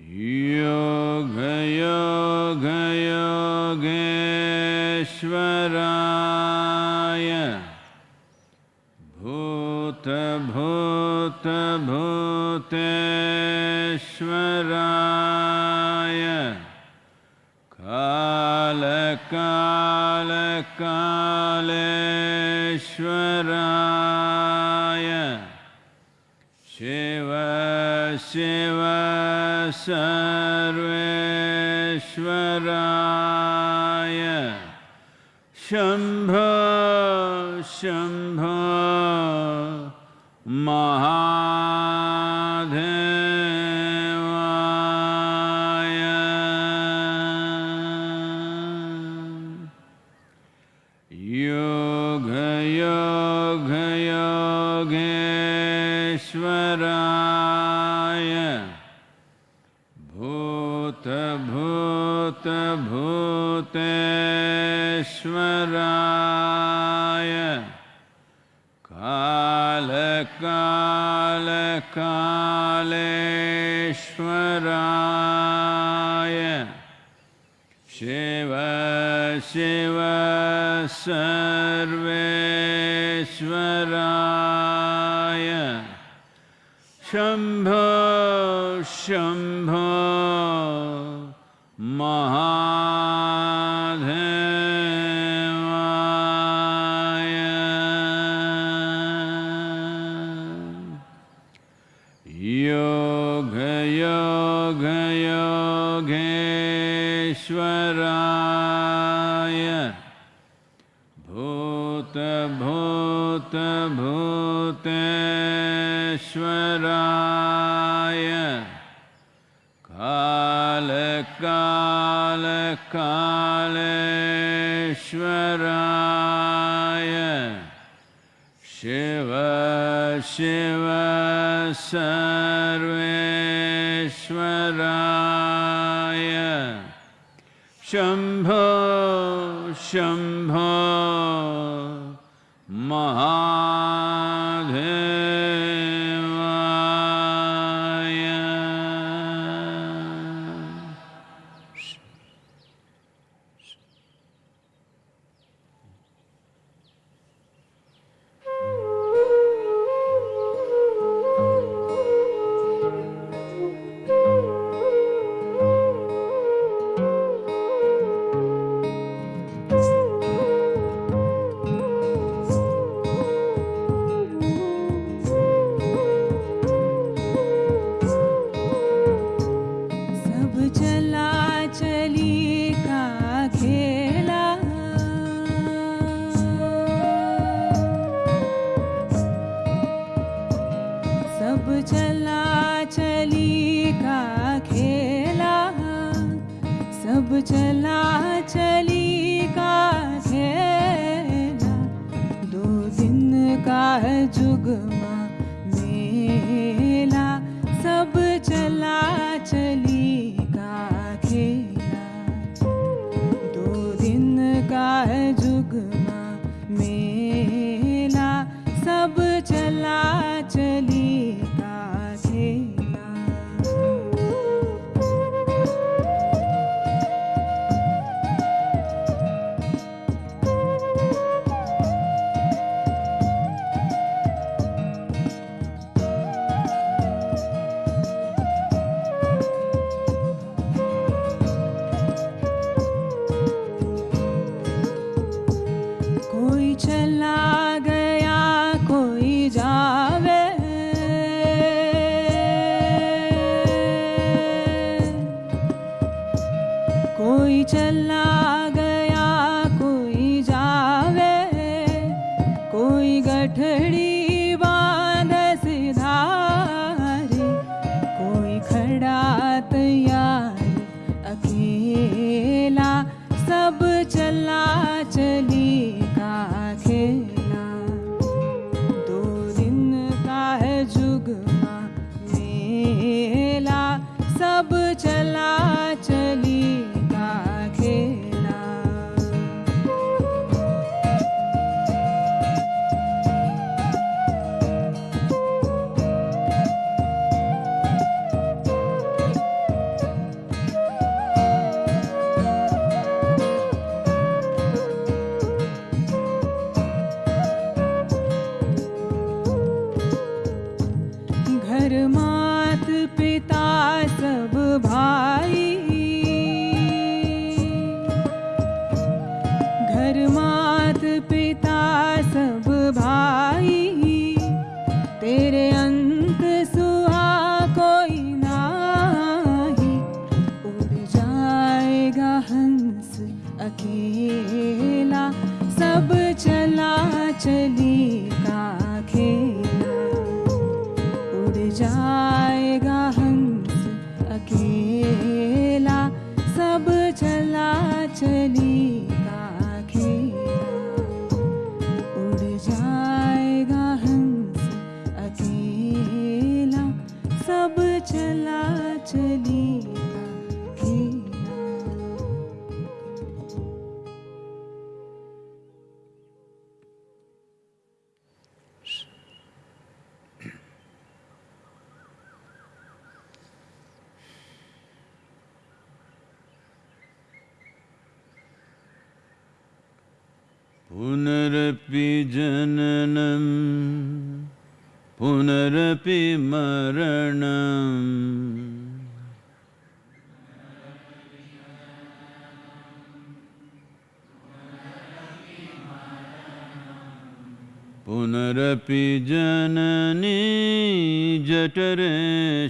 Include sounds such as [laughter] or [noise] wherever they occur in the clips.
え。Yeah. 죽음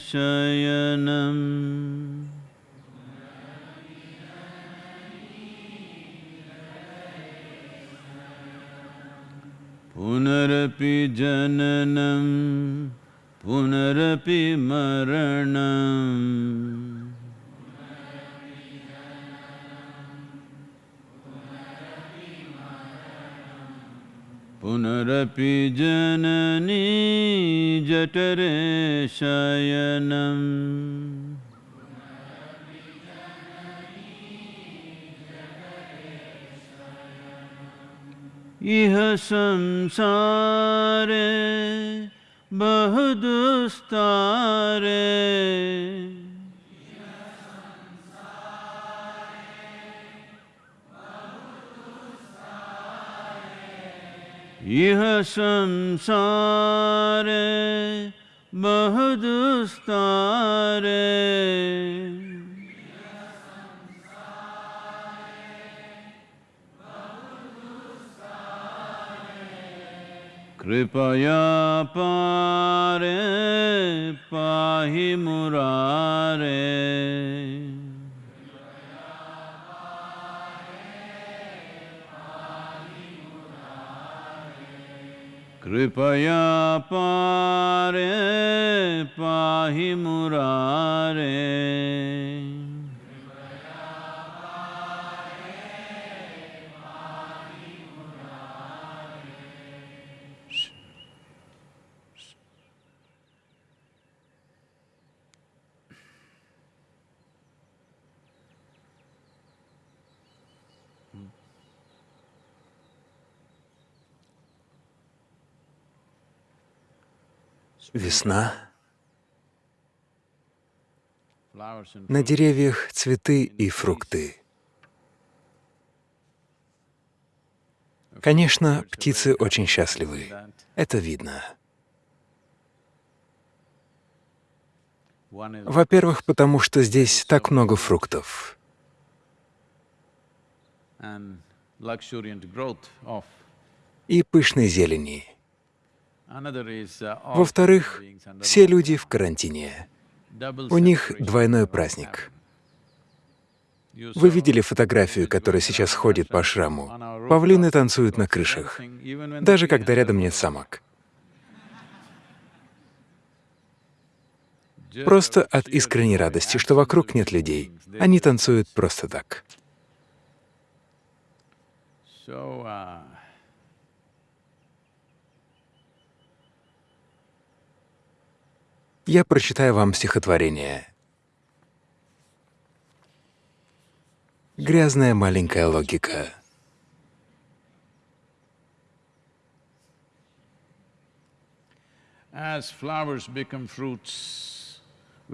शयनम् पुनरपि जननं पुनरपि मरणम् पुनरपि जननी जठरे शयनम्। इह संसारे बहुदुस्तारे। इह संसारे बहुदुस्तारे कृपया पारे पाहि मुरारे। कृपया पारे पाहि मुरारे। Весна. На деревьях цветы и фрукты. Конечно, птицы очень счастливы. Это видно. Во-первых, потому что здесь так много фруктов. И пышной зелени. Во-вторых, beings under все люди в карантине. У них двойной праздник. Вы видели фотографию, которая сейчас ходит по шраму? Павлины танцуют на крышах, даже когда рядом нет самок. Просто от искренней радости, что вокруг нет людей. Они танцуют просто так. So, uh, Я прочитаю вам стихотворение. Грязная маленькая логика.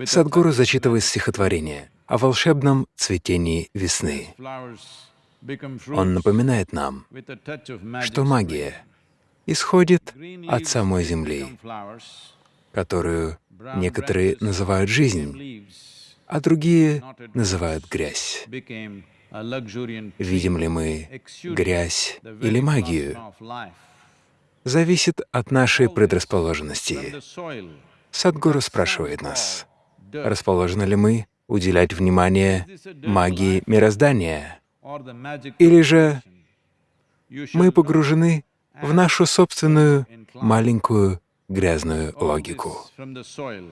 Садгуру зачитывает стихотворение о волшебном цветении весны. Он напоминает нам, что магия исходит от самой земли, которую некоторые называют became жизнь, leaves, а другие называют грязь. Видим ли мы грязь или магию, зависит от нашей предрасположенности. Садгуру спрашивает нас, расположены ли мы уделять внимание магии мироздания, или же мы погружены в нашу собственную маленькую грязную all логику. this from the soil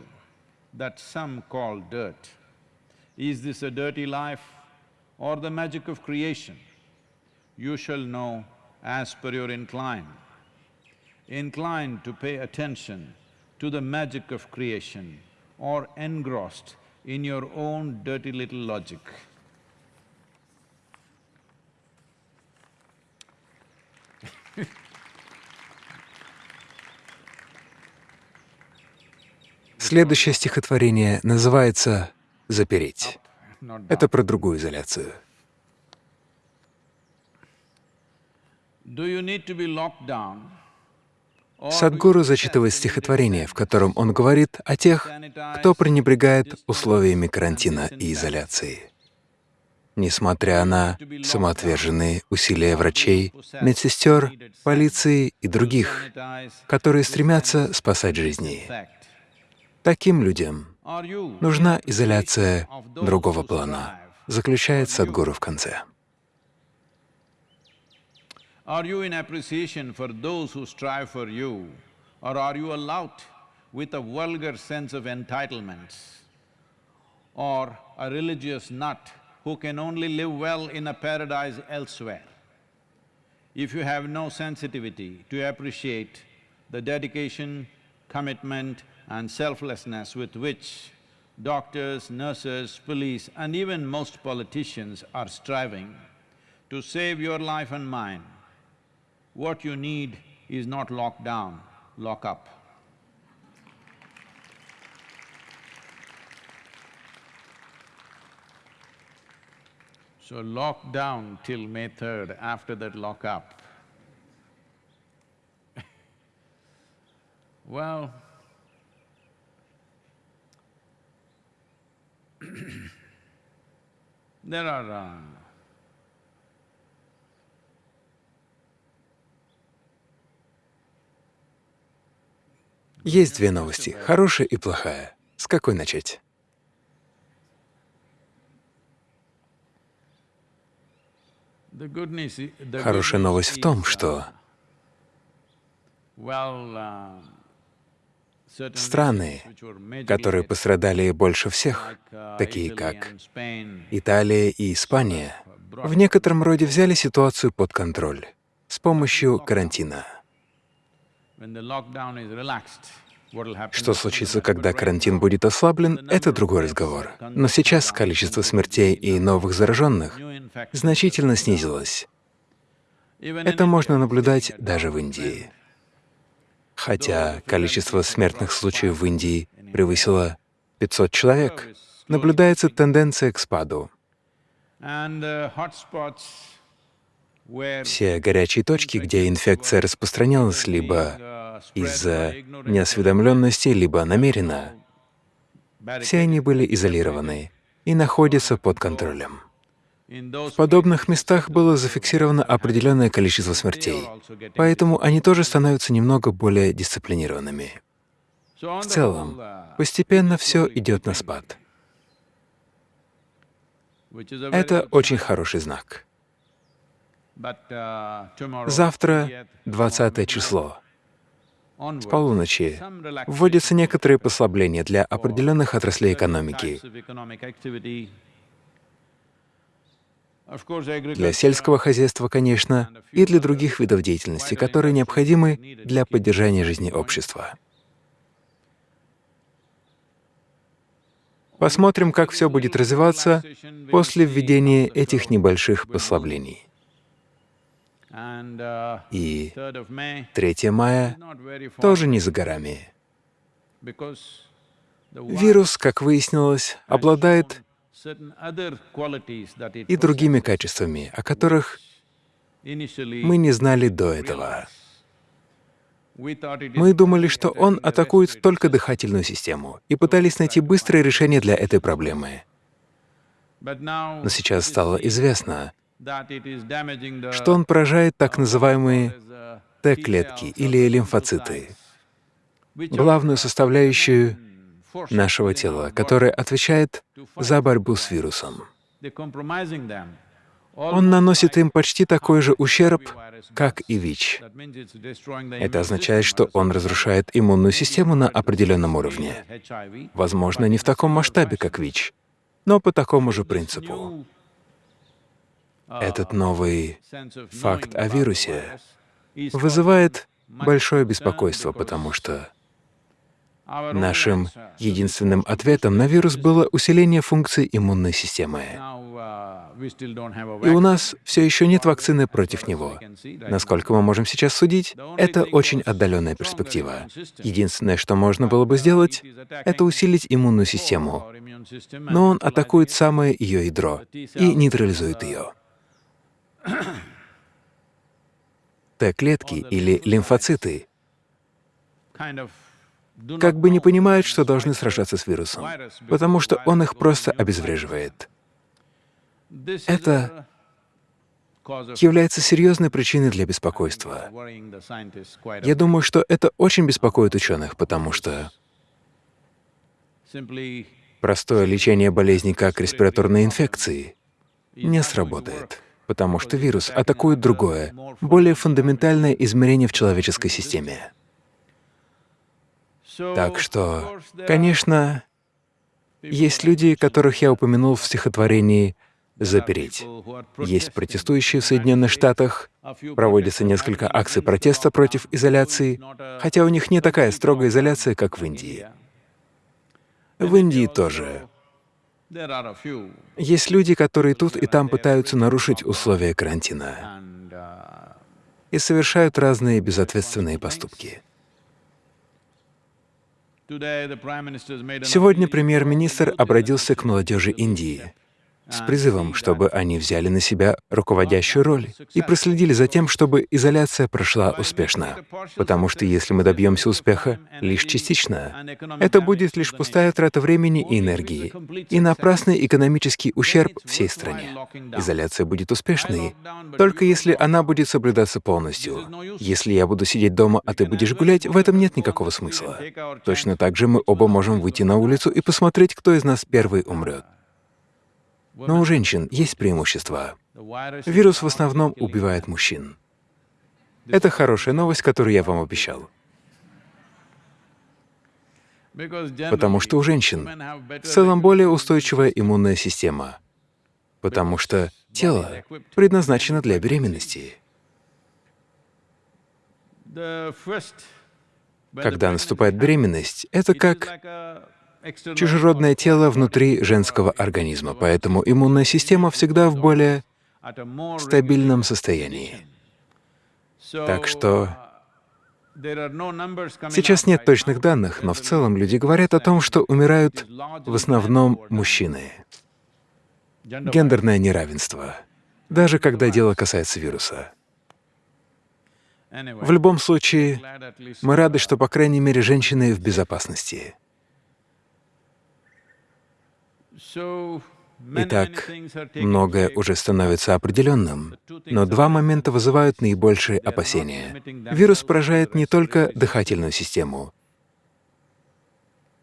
that some call dirt. Is this a dirty life or the magic of creation? You shall know as per your incline. Inclined to pay attention to the magic of creation or engrossed in your own dirty little logic. Следующее стихотворение называется «Запереть». Это про другую изоляцию. You зачитывает стихотворение, в котором он говорит о тех, кто пренебрегает условиями карантина и изоляции. Несмотря на самоотверженные усилия врачей, медсестер, полиции и других, которые стремятся спасать жизни, таким людям нужна изоляция другого плана, заключает Садхгуру в конце. Are you in appreciation for those who strive for you, or are you allowed with a vulgar sense of entitlements, or a religious nut who can only live well in a paradise elsewhere? If you have no sensitivity to appreciate the dedication, commitment and selflessness with which doctors, nurses, police and even most politicians are striving to save your life and mine, what you need is not lock down, lock up. So lock down till May 3rd, after that lock up. [laughs] well, there are uh, Есть две новости — хорошая и плохая. С какой начать? Хорошая новость в том, что uh, certain страны, которые пострадали больше всех, такие как Италия и Испания, в некотором роде взяли ситуацию под контроль с помощью карантина. Что случится, когда карантин будет ослаблен, это другой разговор. Но сейчас количество смертей и новых зараженных значительно снизилось. Это можно наблюдать даже в Индии. Хотя количество смертных случаев в Индии превысило 500 человек, наблюдается тенденция к спаду. Where Все горячие точки, где инфекция распространялась либо из-за неосведомленности, либо намеренно, все они были изолированы и находятся под контролем. В подобных местах было зафиксировано определенное количество смертей, поэтому они тоже становятся немного более дисциплинированными. В целом, постепенно все идет на спад. Это очень хороший знак. Завтра, 20th, 20 число, с полуночи, вводятся некоторые послабления для определенных отраслей экономики. Для сельского хозяйства, конечно, и для других видов деятельности, которые необходимы для поддержания жизни общества. Посмотрим, как все будет развиваться после введения этих небольших послаблений. И 3rd of May 3 мая тоже не за горами. Вирус, как выяснилось, обладает и другими качествами, о которых мы не знали до этого. Мы думали, что он атакует только дыхательную систему, и пытались найти быстрое решение для этой проблемы. Но сейчас стало известно, что он поражает так называемые uh, Т-клетки или лимфоциты, главную составляющую force нашего тела, которая отвечает за борьбу с вирусом. Он наносит им почти такой же ущерб, как и ВИЧ. Это означает, что он разрушает иммунную систему на определенном уровне. Возможно, не в таком масштабе, как ВИЧ, но по такому же принципу. new, uh, Этот новый факт о вирусе вызывает большое беспокойство, потому что нашим единственным ответом на вирус было усиление функций иммунной системы. И у нас все еще нет вакцины против него. Насколько мы можем сейчас судить, это очень отдаленная перспектива. Единственное, что можно было бы сделать, это усилить иммунную систему, но он атакует самое ее ядро и нейтрализует ее. Т-клетки или лимфоциты как бы не понимают, что должны сражаться с вирусом, потому что он их просто обезвреживает. Это является серьезной причиной для беспокойства. Я думаю, что это очень беспокоит ученых, потому что простое лечение болезней, как респираторные инфекции, не сработает, потому что вирус атакует другое, более фундаментальное измерение в человеческой системе. Так что, конечно, есть люди, которых я упомянул в стихотворении «Запереть». Есть протестующие в Соединенных Штатах, проводится несколько акций протеста против изоляции, хотя у них не такая строгая изоляция, как в Индии. В Индии тоже. Есть люди, которые тут и там пытаются нарушить условия карантина и совершают разные безответственные поступки. Сегодня премьер-министр обратился к молодежи Индии с призывом, чтобы они взяли на себя руководящую роль и проследили за тем, чтобы изоляция прошла успешно. Потому что если мы добьемся успеха лишь частично, это будет лишь пустая трата времени и энергии и напрасный экономический ущерб всей стране. Изоляция будет успешной, только если она будет соблюдаться полностью. Если я буду сидеть дома, а ты будешь гулять, в этом нет никакого смысла. Точно так же мы оба можем выйти на улицу и посмотреть, кто из нас первый умрет. Но у женщин есть преимущество. Вирус в основном убивает мужчин. Это хорошая новость, которую я вам обещал. Потому что у женщин в целом более устойчивая иммунная система, потому что тело предназначено для беременности. Когда наступает беременность, это как чужеродное тело внутри женского организма, поэтому иммунная система всегда в более стабильном состоянии. Так что сейчас нет точных данных, но в целом люди говорят о том, что умирают в основном мужчины. Гендерное неравенство, даже когда дело касается вируса. В любом случае, мы рады, что, по крайней мере, женщины в безопасности. Итак, многое уже становится определенным, но два момента вызывают наибольшие опасения. Вирус поражает не только дыхательную систему.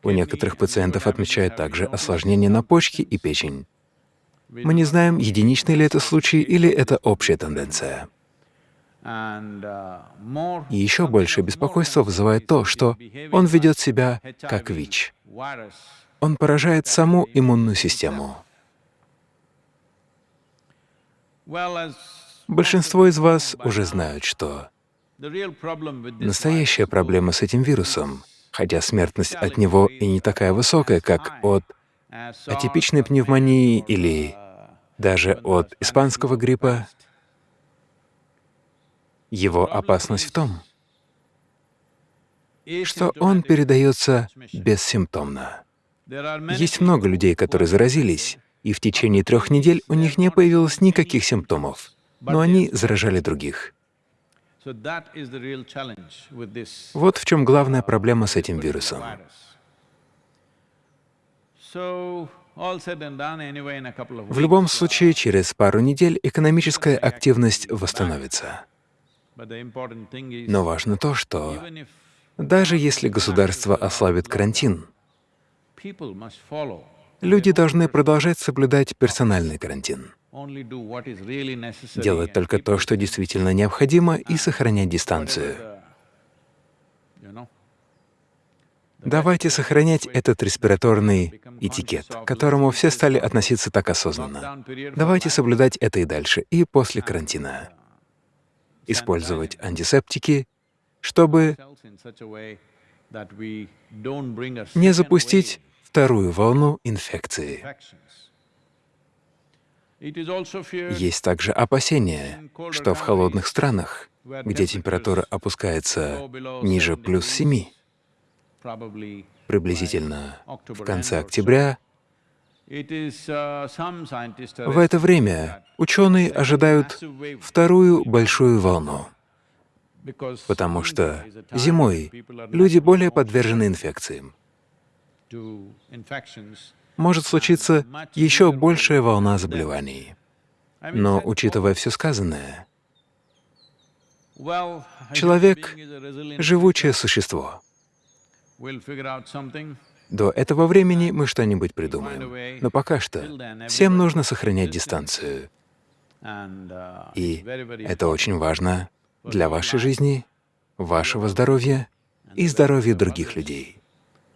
У некоторых пациентов отмечают также осложнения на почке и печень. Мы не знаем, единичный ли это случай или это общая тенденция. И еще большее беспокойство вызывает то, что он ведет себя как ВИЧ он поражает саму иммунную систему. Большинство из вас уже знают, что настоящая проблема с этим вирусом, хотя смертность от него и не такая высокая, как от атипичной пневмонии или даже от испанского гриппа, его опасность в том, что он передается бессимптомно. Есть много людей, которые заразились, и в течение трех недель у них не появилось никаких симптомов, но они заражали других. Вот в чем главная проблема с этим вирусом. В любом случае, через пару недель экономическая активность восстановится. Но важно то, что даже если государство ослабит карантин, Люди должны продолжать соблюдать персональный карантин, делать только то, что действительно необходимо, и сохранять дистанцию. Давайте сохранять этот респираторный этикет, к которому все стали относиться так осознанно. Давайте соблюдать это и дальше, и после карантина. Использовать антисептики, чтобы не запустить вторую волну инфекции. Есть также опасение, что в холодных странах, где температура опускается ниже плюс 7, приблизительно в конце октября, в это время ученые ожидают вторую большую волну. потому что зимой люди более подвержены инфекциям. Может случиться еще большая волна заболеваний. Но, учитывая все сказанное, человек живучее существо. До этого времени мы что-нибудь придумаем. Но пока что всем нужно сохранять дистанцию. Uh, И это очень важно для вашей жизни, вашего здоровья и здоровья других людей.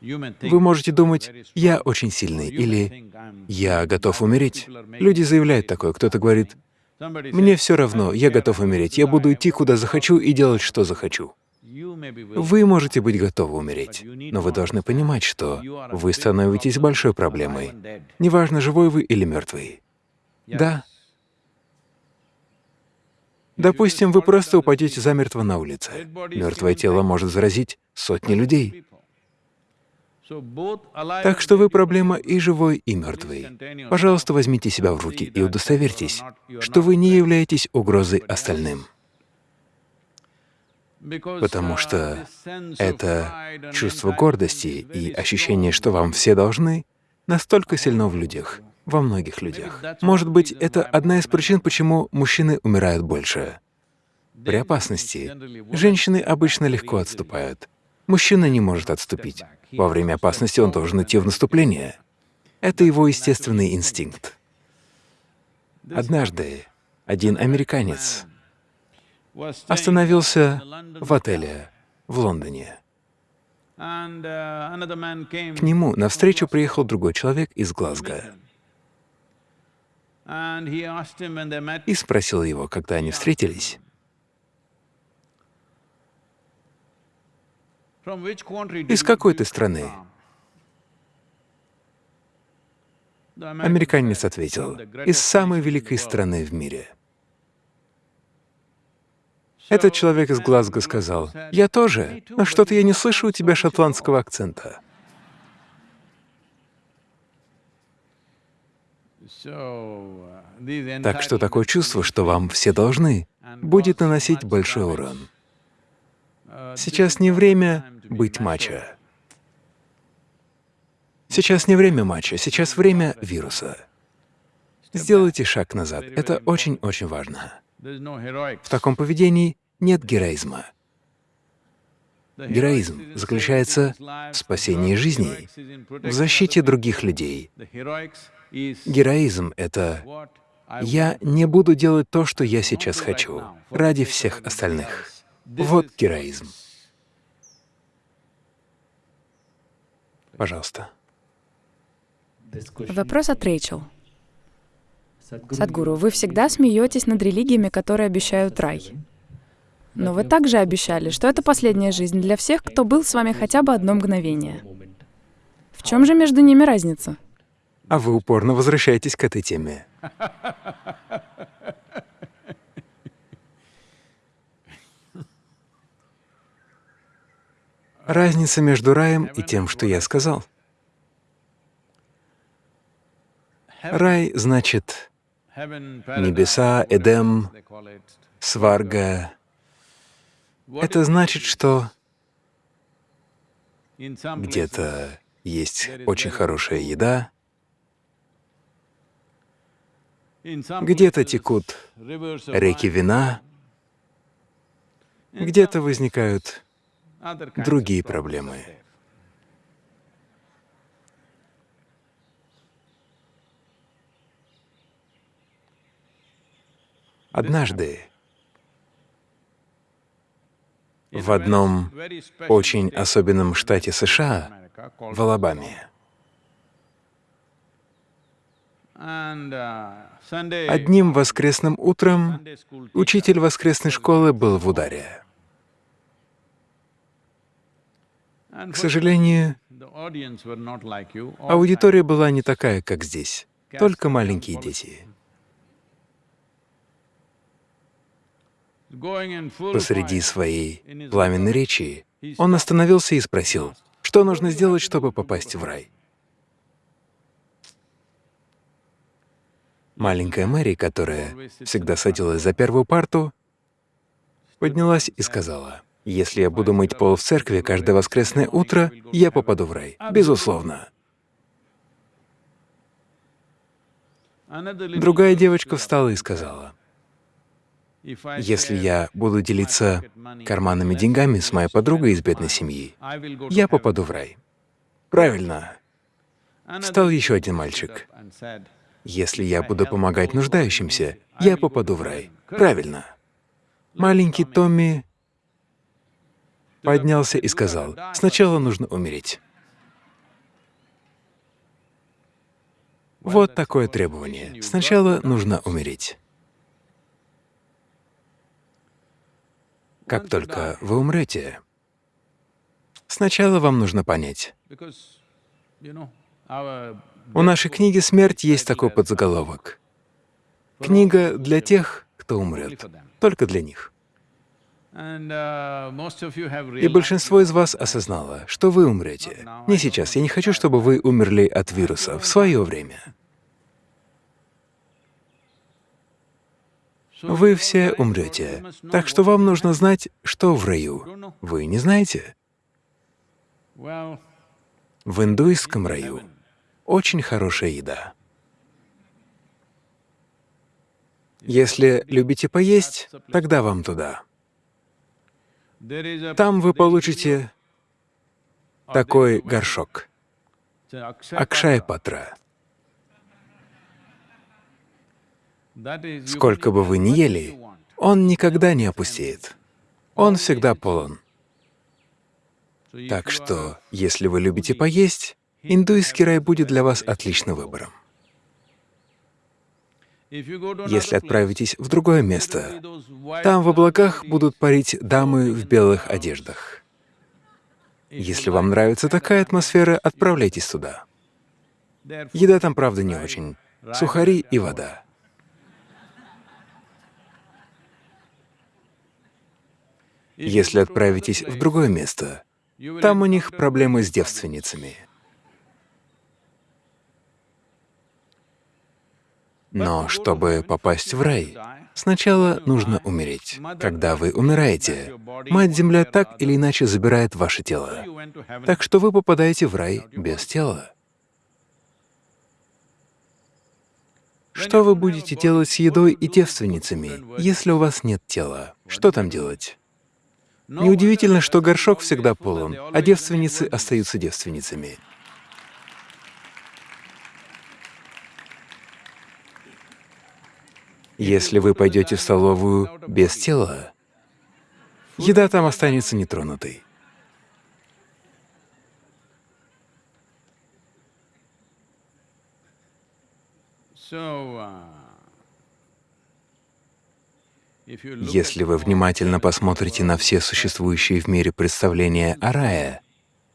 Вы можете думать, я очень сильный, или я готов умереть. Люди заявляют такое. Кто-то говорит, мне все равно, "I я готов умереть, я буду идти куда захочу и делать, что захочу. Вы можете быть готовы умереть, но вы должны понимать, что вы становитесь большой проблемой. Неважно, живой вы или мертвый. Да. Допустим, вы просто упадете замертво на улице. Мертвое тело может заразить сотни людей. Так что вы проблема и живой, и мертвый. Пожалуйста, возьмите себя в руки и удостоверьтесь, что вы не являетесь угрозой остальным. Потому uh, что это чувство гордости и ощущение, что вам все должны, настолько сильно в людях, во многих людях. Может быть, это одна из причин, почему мужчины умирают больше. При опасности женщины обычно легко отступают. Мужчина не может отступить. Во время опасности он должен идти в наступление. Это его естественный инстинкт. Однажды один американец остановился в отеле в Лондоне. К нему навстречу приехал другой человек из Глазго и спросил его, когда они встретились, из какой ты страны. from?" The American Американец ответил, "From the из самой великой world." страны в мире. Этот человек из Глазго сказал, «Я тоже, но что-то я не слышу у тебя шотландского акцента». Uh, Так что такое чувство, что вам все должны, будет наносить большой урон. Сейчас не время быть мачо. Сейчас не время матча, сейчас время вируса. Сделайте шаг назад. Это очень-очень важно. В таком поведении нет героизма. Героизм заключается в спасении жизней, в защите других людей. Героизм — это «я не буду делать то, что я сейчас хочу, ради всех остальных». Вот героизм. Пожалуйста. Вопрос от Рэйчел. Садгуру, вы всегда смеетесь над религиями, которые обещают рай. Но вы также обещали, что это последняя жизнь для всех, кто был с вами хотя бы одно мгновение. В чем же между ними разница? А вы упорно возвращаетесь к этой теме. Разница между раем и тем, что я сказал. Рай значит небеса, Эдем, сварга. Это значит, что где-то есть очень хорошая еда, где-то текут реки вина, где-то возникают другие проблемы. Однажды в одном очень особенном штате США, в Алабаме, uh, одним воскресным утром учитель воскресной школы был в ударе. К сожалению, аудитория была не такая, как здесь, только маленькие дети. Посреди своей пламенной речи он остановился и спросил, что нужно сделать, чтобы попасть в рай. Маленькая Мэри, которая всегда садилась за первую парту, поднялась и сказала, «Если я буду мыть пол в церкви каждое воскресное утро, я попаду в рай. Безусловно». Другая девочка встала и сказала, «Если я буду делиться карманными деньгами с моей подругой из бедной семьи, я попаду в рай». Правильно. Встал еще один мальчик. Если я буду помогать нуждающимся, я попаду в рай. Правильно. Маленький Томми поднялся и сказал, сначала нужно умереть. Вот такое требование. Сначала нужно умереть. Как только вы умрете, сначала вам нужно понять. У нашей книги «Смерть» есть такой подзаголовок. Книга для тех, кто умрет, только для них. И большинство из вас осознало, что вы умрете. Не сейчас. Я не хочу, чтобы вы умерли от вируса в свое время. Вы все умрете. Так что вам нужно знать, что в раю. Вы не знаете? В индуистском раю очень хорошая еда. Если любите поесть, тогда вам туда. Там вы получите такой горшок — Акшая Патра. Сколько бы вы ни ели, он никогда не опустеет. Он всегда полон. Так что, если вы любите поесть, индуйский рай будет для вас отличным выбором. Если отправитесь в другое место, там в облаках будут парить дамы в белых одеждах. Если вам нравится такая атмосфера, отправляйтесь туда. Еда там, правда, не очень. Сухари и вода. Если отправитесь в другое место, там у них проблемы с девственницами. Но чтобы попасть в рай, сначала нужно умереть. Когда вы умираете, Мать-Земля так или иначе забирает ваше тело. Так что вы попадаете в рай без тела. Что вы будете делать с едой и девственницами, если у вас нет тела? Что там делать? Неудивительно, что горшок всегда полон, а девственницы остаются девственницами. Если вы пойдете в столовую без тела, еда там останется нетронутой. uh, Если вы внимательно посмотрите на все существующие в мире представления о рае,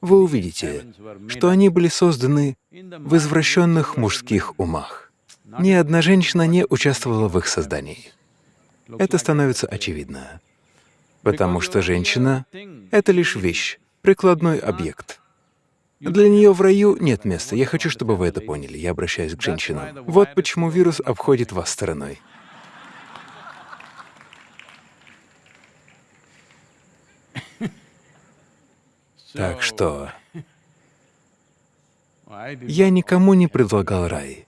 вы увидите, что они были созданы в извращенных мужских умах. Ни одна женщина не участвовала в их создании. Это становится очевидно, потому что женщина — это лишь вещь, прикладной объект. Для нее в раю нет места. Я хочу, чтобы вы это поняли. Я обращаюсь к женщинам. Вот почему вирус обходит вас стороной. Так что я никому не предлагал рай.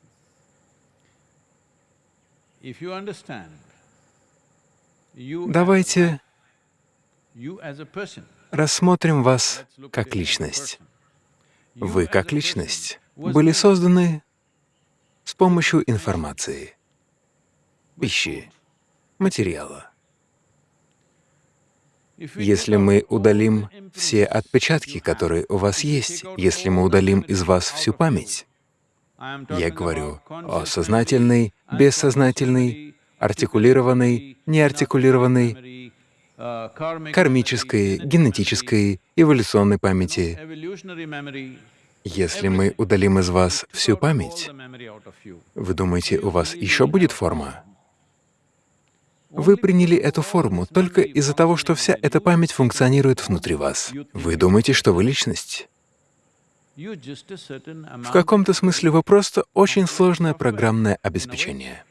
Давайте рассмотрим вас как личность. Вы, как личность, были созданы с помощью информации, пищи, материала. Если мы удалим все отпечатки, которые у вас есть, если мы удалим из вас всю память, я говорю о сознательной, бессознательной, артикулированной, неартикулированной, кармической, генетической, эволюционной памяти. Если мы удалим из вас всю память, вы думаете, у вас еще будет форма? Вы приняли эту форму только из-за того, что вся эта память функционирует внутри вас. Вы думаете, что вы личность. В каком-то смысле вы просто очень сложное программное обеспечение.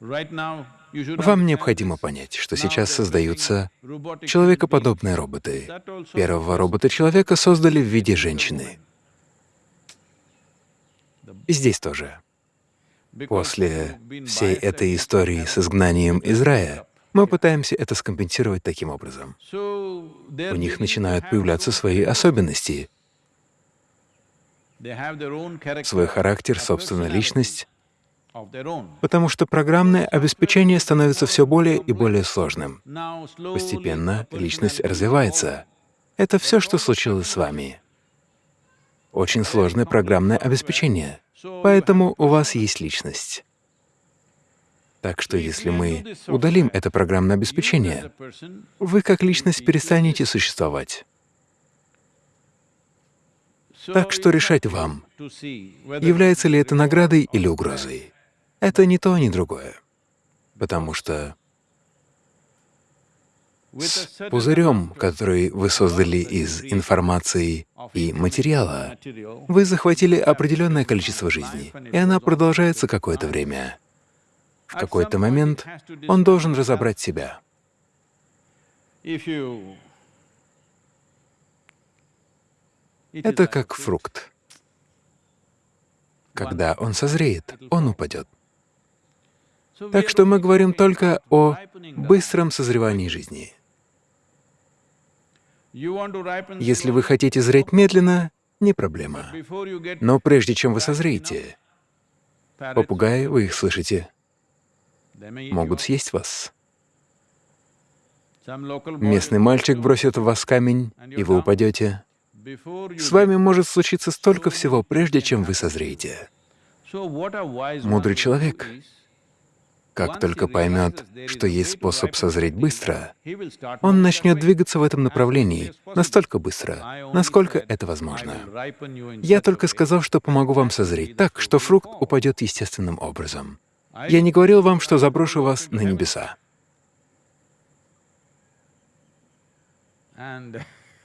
Вам необходимо понять, что сейчас создаются человекоподобные роботы. Первого робота-человека создали в виде женщины. И здесь тоже. После всей этой истории с изгнанием из рая, мы пытаемся это скомпенсировать таким образом. У них начинают появляться свои особенности, свой характер, personality личность, потому что программное обеспечение становится все более и более сложным. Постепенно личность развивается. Это все, что случилось с вами. Очень сложное программное обеспечение. Поэтому у вас есть личность. Так что если мы удалим это программное обеспечение, вы как личность перестанете существовать. Так что решать вам, является ли это наградой или угрозой. Это ни то, ни другое. Потому что с пузырем, который вы создали из информации и материала, вы захватили определенное количество жизни, и она продолжается какое-то время. В какой-то момент он должен разобрать себя. if you It is Это как фрукт. Когда он созреет, он упадет. Так что мы говорим только о быстром созревании жизни. Если вы хотите зреть медленно, не проблема. Но прежде чем вы созреете, попугаи, вы их слышите, могут съесть вас. Местный мальчик бросит в вас камень, и вы упадете. С вами может случиться столько всего, прежде чем вы созреете. Мудрый человек, Как только поймет, что есть способ созреть быстро, он начнет двигаться в этом направлении настолько быстро, насколько это возможно. Я только сказал, что помогу вам созреть так, что фрукт упадет естественным образом. Я не говорил вам, что заброшу вас на небеса.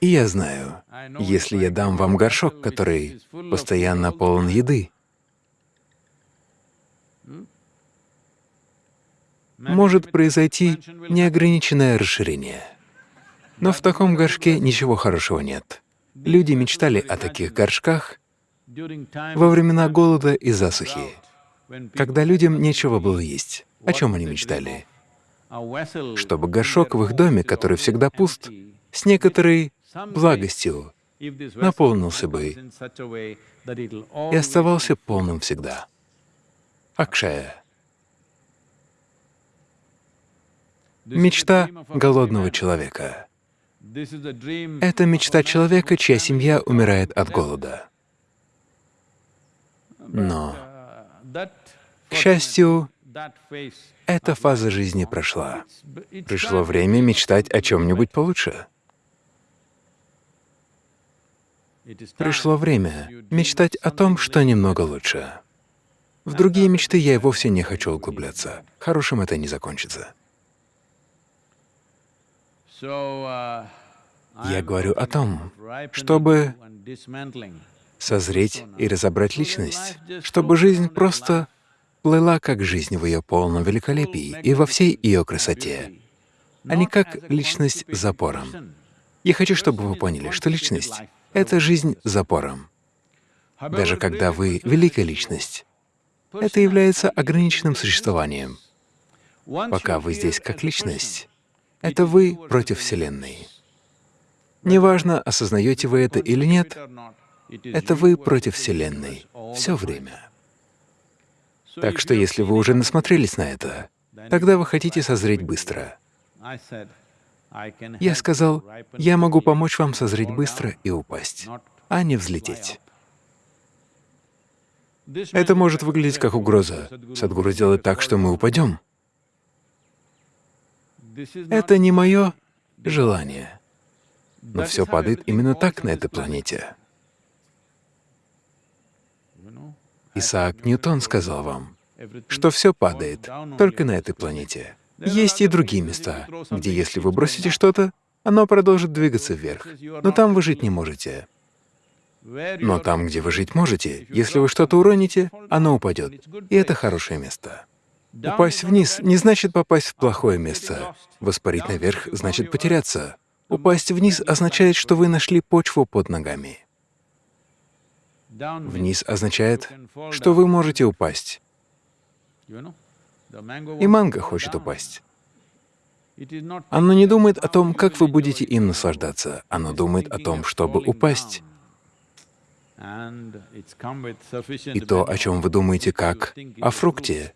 И я знаю, если я дам вам горшок, который постоянно полон еды, может произойти неограниченное расширение. Но в таком горшке ничего хорошего нет. Люди мечтали о таких горшках во времена голода и засухи, когда людям нечего было есть. О чем они мечтали? Чтобы горшок в их доме, который всегда пуст, с некоторой благостью наполнился бы и оставался полным всегда. Акшая — мечта голодного человека. Это мечта человека, чья семья умирает от голода. Но, Uh, к счастью, эта фаза жизни прошла. Пришло время мечтать о чем-нибудь получше. Пришло время мечтать о том, что немного лучше. В другие мечты я и вовсе не хочу углубляться. Хорошим это не закончится. Я говорю о том, чтобы созреть и разобрать личность, чтобы жизнь просто плыла как жизнь в ее полном великолепии и во всей ее красоте, а не как личность с запором. Я хочу, чтобы вы поняли, что личность — это жизнь запором. Даже когда вы великая личность, это является ограниченным существованием. Пока вы здесь как личность, это вы против Вселенной. Неважно, осознаете вы это или нет, это вы против Вселенной все время. Так что если вы уже насмотрелись на это, тогда вы хотите созреть быстро. Я сказал, я могу помочь вам созреть быстро и упасть, а не взлететь. Это может выглядеть как угроза. Садгуру сделает так, что мы упадем. Это не мое желание. Но все падает именно так на этой планете. Исаак Ньютон сказал вам, что все падает только на этой планете. Есть и другие места, где если вы бросите что-то, оно продолжит двигаться вверх, но там вы жить не можете. Но там, где вы жить можете, если вы что-то уроните, оно упадет, и это хорошее место. Упасть вниз не значит попасть в плохое место. Воспарить наверх значит потеряться. Упасть вниз означает, что вы нашли почву под ногами. Вниз означает, что вы можете упасть. И манго хочет упасть. Оно не думает о том, как вы будете им наслаждаться. Оно думает о том, чтобы упасть. И то, о чем вы думаете как о фрукте,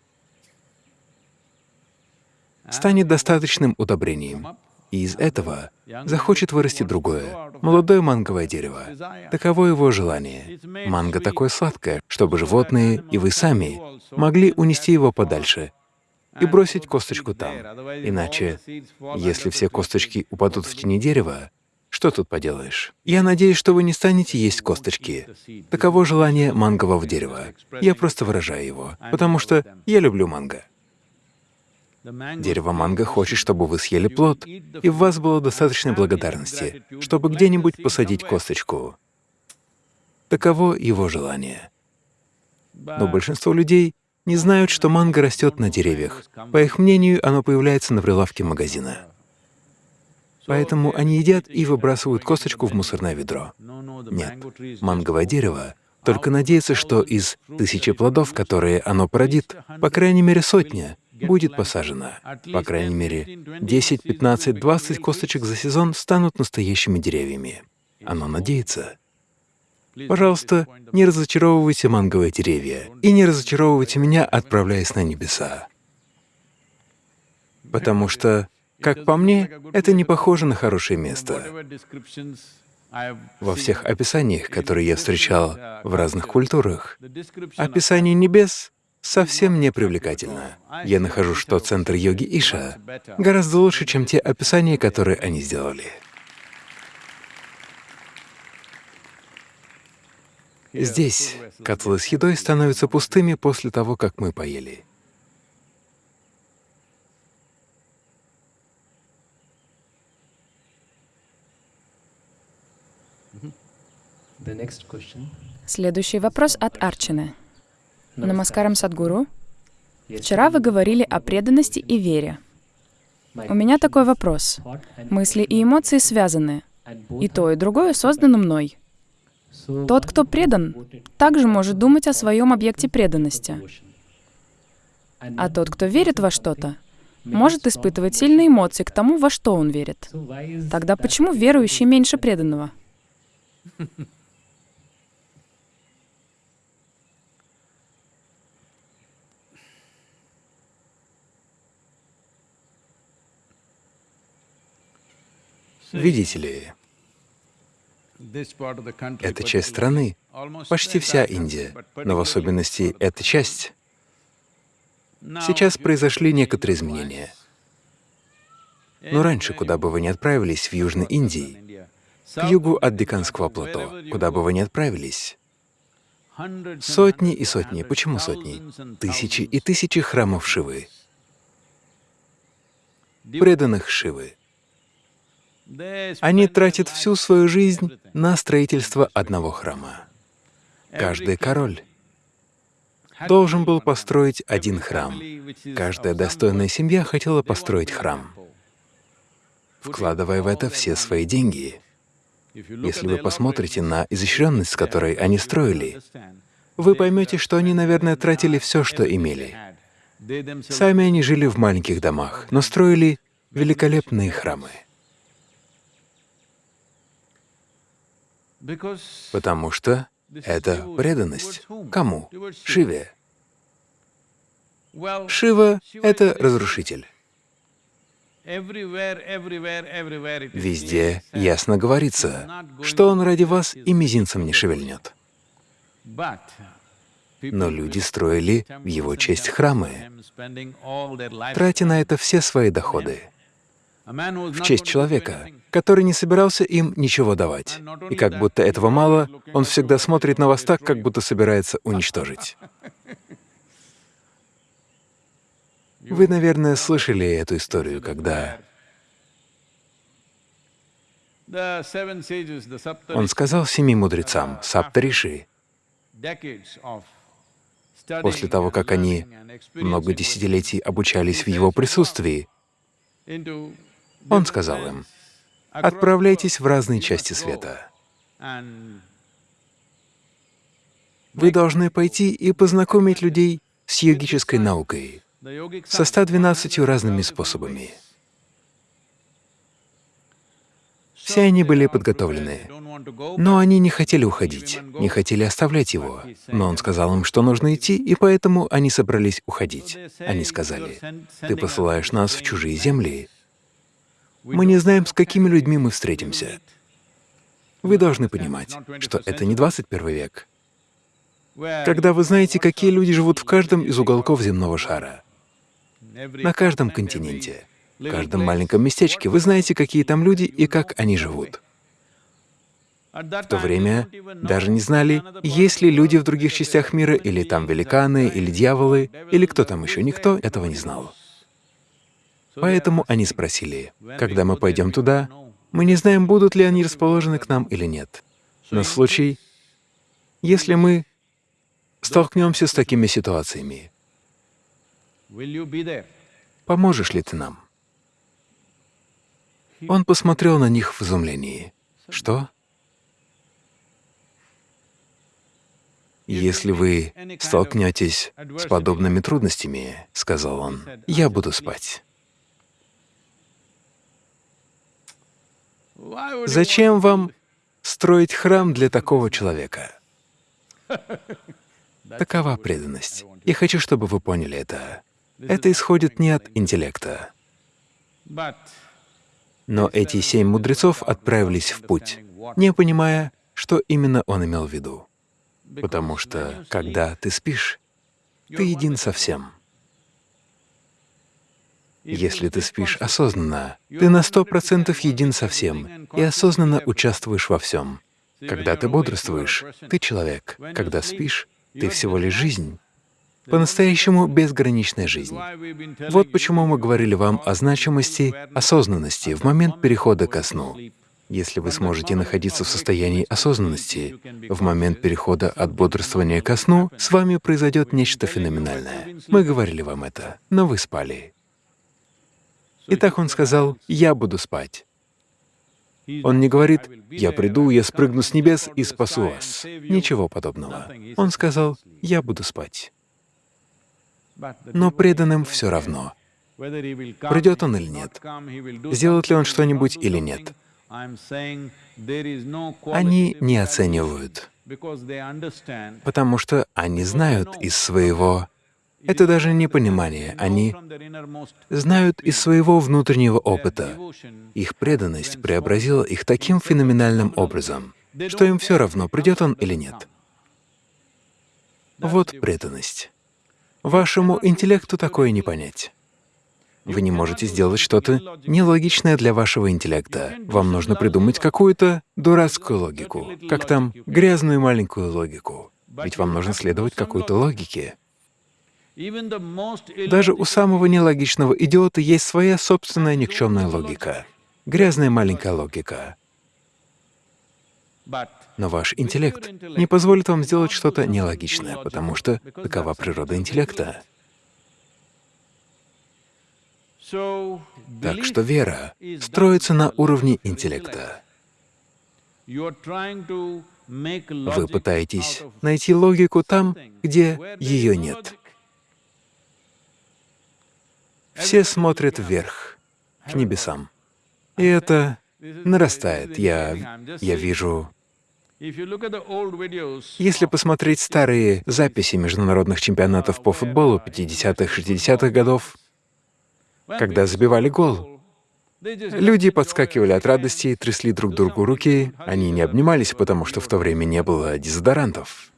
станет достаточным удобрением. И из этого захочет вырасти другое, молодое манговое дерево. Таково его желание. Манго такое сладкое, чтобы животные и вы сами могли унести его подальше и бросить косточку там. Иначе, если все косточки упадут в тени дерева, что тут поделаешь? Я надеюсь, что вы не станете есть косточки. Таково желание мангового дерева. Я просто выражаю его, потому что я люблю манго. Дерево манго хочет, чтобы вы съели плод, и в вас было достаточно благодарности, чтобы где-нибудь посадить косточку. Таково его желание. Но большинство людей не знают, что манго растет на деревьях. По их мнению, оно появляется на прилавке магазина. Поэтому они едят и выбрасывают косточку в мусорное ведро. Нет, манговое дерево только надеется, что из тысячи плодов, которые оно породит, по крайней мере сотня будет посажена. По крайней мере, 10, 15, 20 косточек за сезон станут настоящими деревьями. Оно надеется. Пожалуйста, не разочаровывайте манговые деревья и не разочаровывайте меня, отправляясь на небеса. Потому что, как по мне, это не похоже на хорошее место. Во всех описаниях, которые я встречал в разных культурах, описание небес совсем не привлекательно. Я нахожу, что центр йоги Иша гораздо лучше, чем те описания, которые они сделали. Здесь котлы с едой становятся пустыми после того, как мы поели. Следующий вопрос от Арчины. Намаскарам Садгуру. Вчера вы говорили о преданности и вере. У меня такой вопрос. Мысли и эмоции связаны. И то, и другое создано мной. Тот, кто предан, также может думать о своем объекте преданности. А тот, кто верит во что-то, может испытывать сильные эмоции к тому, во что он верит. Тогда почему верующий меньше преданного? Видите ли, эта часть страны, почти вся Индия, но в особенности эта часть, сейчас произошли некоторые изменения. Но раньше, куда бы вы ни отправились в Южной Индии, к югу от Деканского плато, куда бы вы ни отправились, сотни и сотни, почему сотни? Тысячи и тысячи храмов Шивы, преданных Шивы. Они тратят всю свою жизнь на строительство одного храма. Каждый король должен был построить один храм. Каждая достойная семья хотела построить храм, вкладывая в это все свои деньги. Если вы посмотрите на изощренность, с которой они строили, вы поймете, что они, наверное, тратили все, что имели. Сами они жили в маленьких домах, но строили великолепные храмы. Потому что это преданность. Кому? Шиве. Шива — это разрушитель. Везде ясно говорится, что он ради вас и мизинцем не шевельнет. Но люди строили в его честь храмы, тратя на это все свои доходы в честь человека, который не собирался им ничего давать. И как будто этого мало, он всегда смотрит на вас так, как будто собирается уничтожить. Вы, наверное, слышали эту историю, когда он сказал семи мудрецам, Саптариши, после того, как они много десятилетий обучались в его присутствии, он сказал им, «Отправляйтесь в разные части света. Вы должны пойти и познакомить людей с йогической наукой, со 112 разными способами. Все они были подготовлены, но они не хотели уходить, не хотели оставлять его. Но он сказал им, что нужно идти, и поэтому они собрались уходить. Они сказали, «Ты посылаешь нас в чужие земли. Мы не знаем, с какими людьми мы встретимся. Вы должны понимать, что это не 21 век, когда вы знаете, какие люди живут в каждом из уголков земного шара, на каждом континенте, в каждом маленьком местечке, вы знаете, какие там люди и как они живут. В то время даже не знали, есть ли люди в других частях мира, или там великаны, или дьяволы, или кто там еще. Никто этого не знал. Поэтому они спросили, когда мы пойдем туда, мы не знаем, будут ли они расположены к нам или нет. На случай, если мы столкнемся с такими ситуациями, поможешь ли ты нам? Он посмотрел на них в изумлении. Что? «Если вы столкнетесь с подобными трудностями, — сказал он, — я буду спать». Зачем вам строить храм для такого человека? Такова преданность. Я хочу, чтобы вы поняли это. Это исходит не от интеллекта. Но эти семь мудрецов отправились в путь, не понимая, что именно он имел в виду. Потому что, когда ты спишь, ты един со всем. Если ты спишь осознанно, ты на сто процентов един со всем и осознанно участвуешь во всем. Когда ты бодрствуешь, ты человек. Когда спишь, ты всего лишь жизнь. По-настоящему безграничная жизнь. Вот почему мы говорили вам о значимости осознанности в момент перехода ко сну. Если вы сможете находиться в состоянии осознанности в момент перехода от бодрствования ко сну, с вами произойдет нечто феноменальное. Мы говорили вам это, но вы спали. Итак, он сказал, «Я буду спать». Он не говорит, «Я приду, я спрыгну с небес и спасу вас». Ничего подобного. Он сказал, «Я буду спать». Но преданным все равно, придет он или нет, сделает ли он что-нибудь или нет. Они не оценивают, потому что они знают из своего... Это даже не понимание. Они знают из своего внутреннего опыта. Их преданность преобразила их таким феноменальным образом, что им все равно, придет он или нет. Вот преданность. Вашему интеллекту такое не понять. Вы не можете сделать что-то нелогичное для вашего интеллекта. Вам нужно придумать какую-то дурацкую логику, как там грязную маленькую логику. Ведь вам нужно следовать какой-то логике. Даже у самого нелогичного идиота есть своя собственная никчемная логика. Грязная маленькая логика. Но ваш интеллект не позволит вам сделать что-то нелогичное, потому что такова природа интеллекта. Так что вера строится на уровне интеллекта. Вы пытаетесь найти логику там, где ее нет. Все смотрят вверх, к небесам. И это нарастает. Я, я вижу... Если посмотреть старые записи международных чемпионатов по футболу 50-х, 60-х годов, когда забивали гол. Люди подскакивали от радости, трясли друг другу руки, они не обнимались, потому что в то время не было дезодорантов.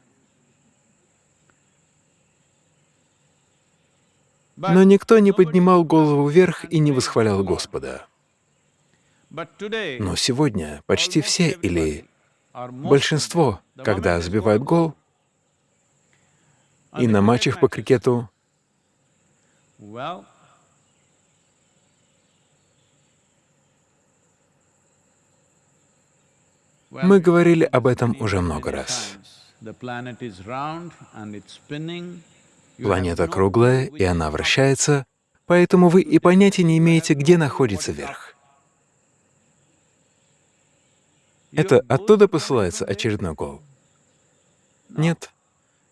Но никто не поднимал голову вверх и не восхвалял Господа. Но сегодня почти все или большинство, когда забивают гол, и на матчах по крикету Мы говорили об этом уже много раз. Планета круглая, и она вращается, поэтому вы и понятия не имеете, где находится верх. Это оттуда посылается очередной гол? Нет.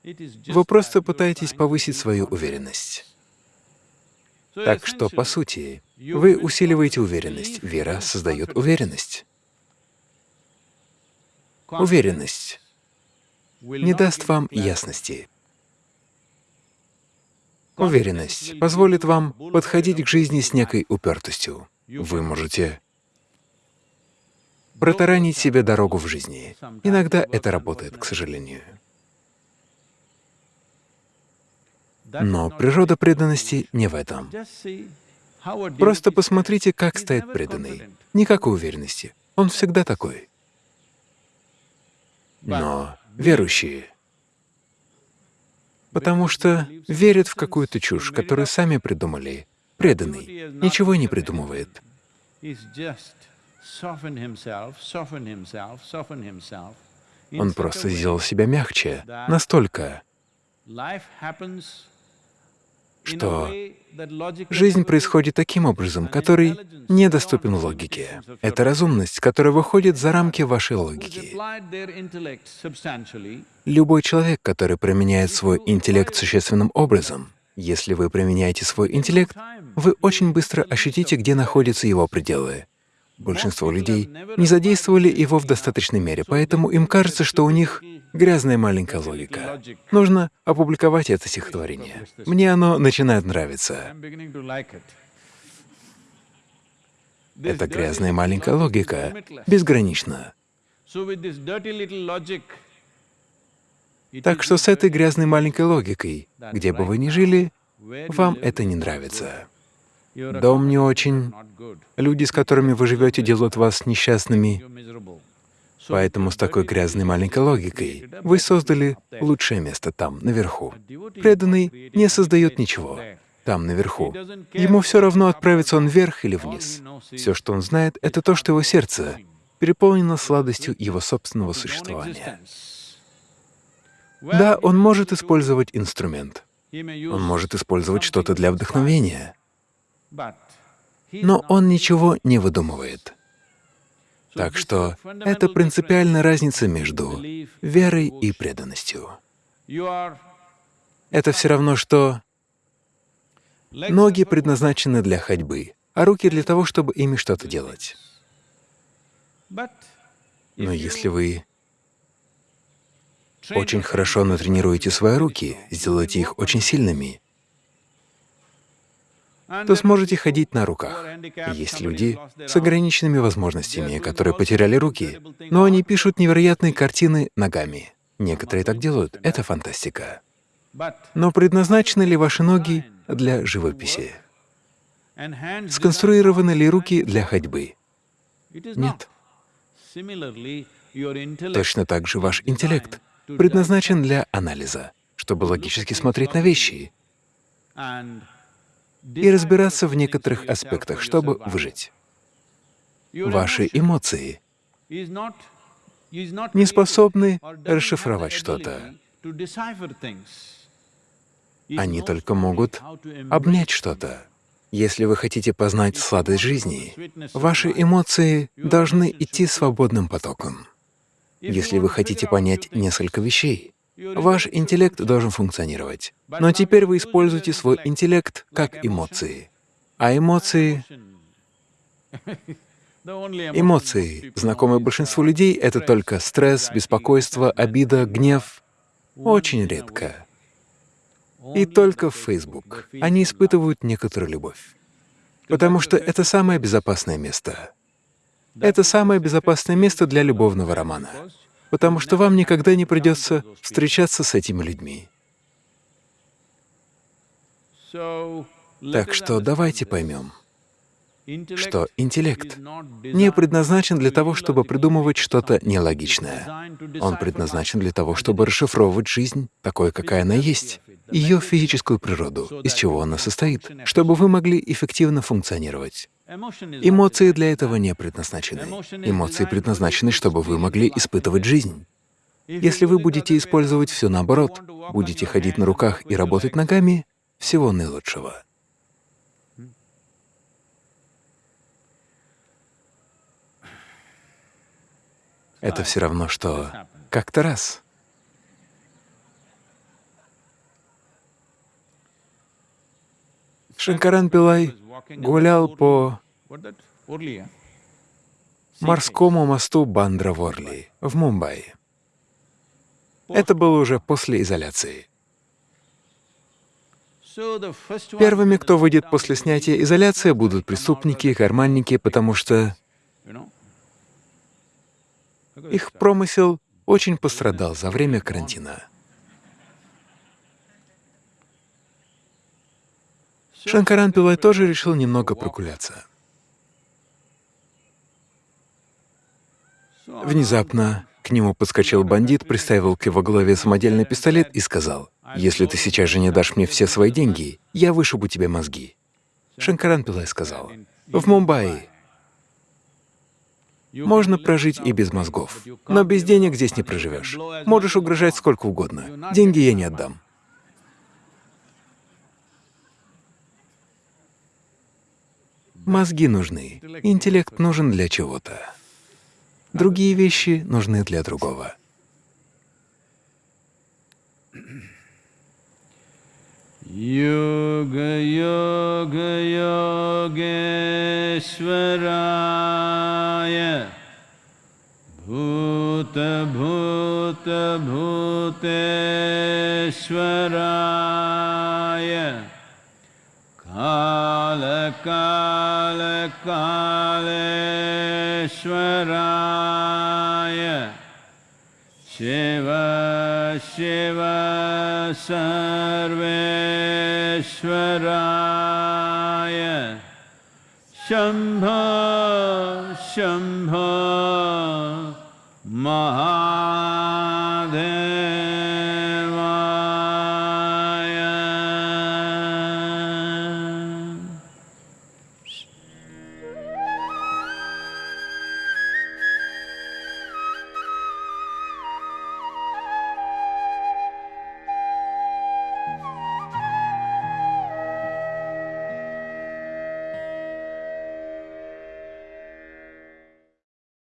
Вы просто пытаетесь повысить свою уверенность. Так что, по сути, вы усиливаете уверенность. Вера создает уверенность. Уверенность не даст вам ясности. Уверенность позволит вам подходить к жизни с некой упертостью. Вы можете протаранить себе дорогу в жизни. Иногда это работает, к сожалению. Но природа преданности не в этом. Просто посмотрите, как стоит преданный. Никакой уверенности. Он всегда такой. Но верующие, потому что верят в какую-то чушь, которую сами придумали, преданный. Ничего не придумывает. Он просто сделал себя мягче, настолько, что жизнь происходит таким образом, который недоступен логике. Это разумность, которая выходит за рамки вашей логики. Любой человек, который применяет свой интеллект существенным образом, если вы применяете свой интеллект, вы очень быстро ощутите, где находятся его пределы. Большинство людей не задействовали его в достаточной мере, поэтому им кажется, что у них грязная маленькая логика. Нужно опубликовать это стихотворение. Мне оно начинает нравиться. Эта грязная маленькая логика безгранична. Так что с этой грязной маленькой логикой, где бы вы ни жили, вам это не нравится. Дом не очень, люди, с которыми вы живете, делают вас несчастными, поэтому с такой грязной маленькой логикой вы создали лучшее место там, наверху. Преданный не создает ничего там, наверху. Ему все равно, отправится он вверх или вниз. Все, что он знает, — это то, что его сердце переполнено сладостью его собственного существования. Да, он может использовать инструмент, он может использовать что-то для вдохновения, но он ничего не выдумывает. Так что это принципиальная разница между верой и преданностью. Это все равно, что ноги предназначены для ходьбы, а руки для того, чтобы ими что-то делать. Но если вы очень хорошо натренируете свои руки, сделаете их очень сильными, то сможете ходить на руках. Есть люди с ограниченными возможностями, которые потеряли руки, но они пишут невероятные картины ногами. Некоторые так делают, это фантастика. Но предназначены ли ваши ноги для живописи? Сконструированы ли руки для ходьбы? Нет. Точно так же ваш интеллект предназначен для анализа, чтобы логически смотреть на вещи и разбираться в некоторых аспектах, чтобы выжить. Ваши эмоции не способны расшифровать что-то. Они только могут обнять что-то. Если вы хотите познать сладость жизни, ваши эмоции должны идти свободным потоком. Если вы хотите понять несколько вещей, ваш интеллект должен функционировать. Но теперь вы используете свой интеллект как эмоции. А эмоции... [laughs] Эмоции, знакомые большинству людей, — это только стресс, беспокойство, обида, гнев. Очень редко. И только в Facebook они испытывают некоторую любовь. Потому что это самое безопасное место. Это самое безопасное место для любовного романа. Потому что вам никогда не придется встречаться с этими людьми. Так что давайте поймем, что интеллект не предназначен для того, чтобы придумывать что-то нелогичное. Он предназначен для того, чтобы расшифровывать жизнь такой, какая она есть, ее физическую природу, из чего она состоит, чтобы вы могли эффективно функционировать. Эмоции для этого не предназначены. Эмоции предназначены, чтобы вы могли испытывать жизнь. Если вы будете использовать все наоборот, будете ходить на руках и работать ногами, всего наилучшего. Это все равно, что как-то раз Шанкаран Пилай гулял по морскому мосту Бандра-Ворли в Мумбаи. Это было уже после изоляции. Первыми, кто выйдет после снятия изоляции, будут преступники, карманники, потому что их промысел очень пострадал за время карантина. Шанкаран Пилай тоже решил немного прогуляться. Внезапно к нему подскочил бандит, приставил к его голове самодельный пистолет и сказал, «Если ты сейчас же не дашь мне все свои деньги, я вышибу тебе мозги». Шанкаран Пилай сказал, «В Мумбаи можно прожить и без мозгов, но без денег здесь не проживешь. Можешь угрожать сколько угодно. Деньги я не отдам». Мозги нужны, интеллект нужен для чего-то. Другие вещи нужны для другого. Yoga Yoga Yogeshwaraya Bhuta Bhuta Bhuteshwaraya Kala Kala कालेश्वराय। शिव शिव सर्वेश्वराय। शंभ शम्भ